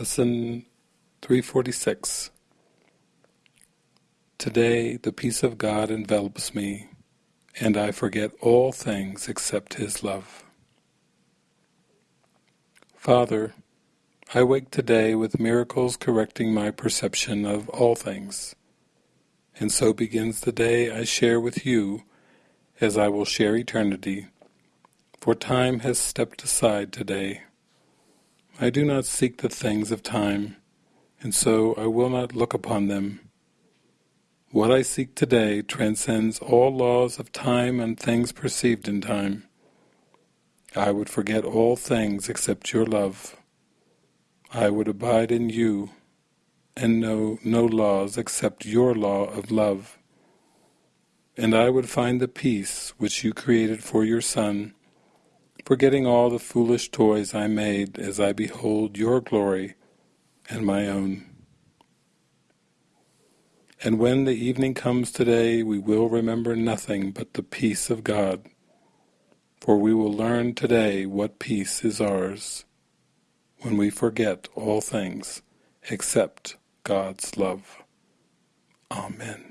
Lesson 346 Today the peace of God envelops me, and I forget all things except His love. Father, I wake today with miracles correcting my perception of all things, and so begins the day I share with you as I will share eternity, for time has stepped aside today. I do not seek the things of time, and so I will not look upon them. What I seek today transcends all laws of time and things perceived in time. I would forget all things except your love. I would abide in you and know no laws except your law of love. And I would find the peace which you created for your Son, forgetting all the foolish toys I made as I behold your glory and my own. And when the evening comes today, we will remember nothing but the peace of God, for we will learn today what peace is ours, when we forget all things except God's love. Amen.